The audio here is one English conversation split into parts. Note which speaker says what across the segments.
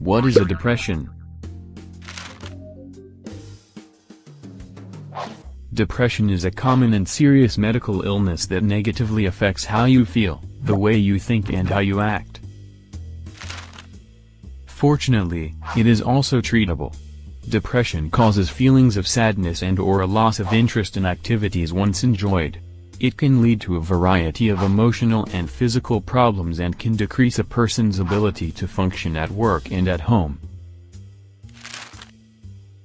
Speaker 1: What is a depression? Depression is a common and serious medical illness that negatively affects how you feel, the way you think and how you act. Fortunately, it is also treatable. Depression causes feelings of sadness and or a loss of interest in activities once enjoyed. It can lead to a variety of emotional and physical problems and can decrease a person's ability to function at work and at home.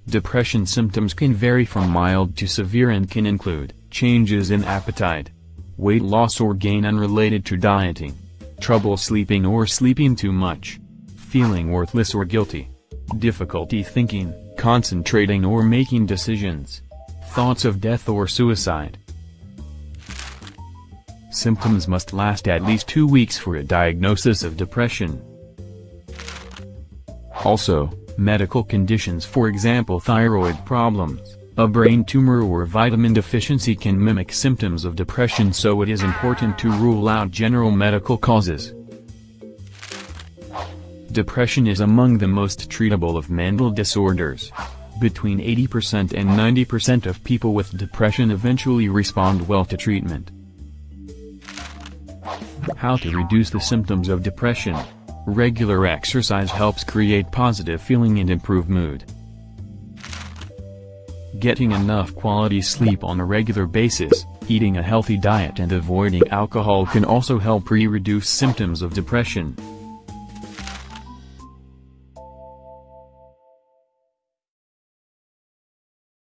Speaker 1: Depression symptoms can vary from mild to severe and can include changes in appetite, weight loss or gain unrelated to dieting, trouble sleeping or sleeping too much, feeling worthless or guilty, difficulty thinking, concentrating or making decisions, thoughts of death or suicide, Symptoms must last at least two weeks for a diagnosis of depression. Also, medical conditions for example thyroid problems, a brain tumor or vitamin deficiency can mimic symptoms of depression so it is important to rule out general medical causes. Depression is among the most treatable of mental disorders. Between 80% and 90% of people with depression eventually respond well to treatment. How to reduce the symptoms of depression. Regular exercise helps create positive feeling and improve mood. Getting enough quality sleep on a regular basis, eating a healthy diet and avoiding alcohol can also help re-reduce symptoms of depression.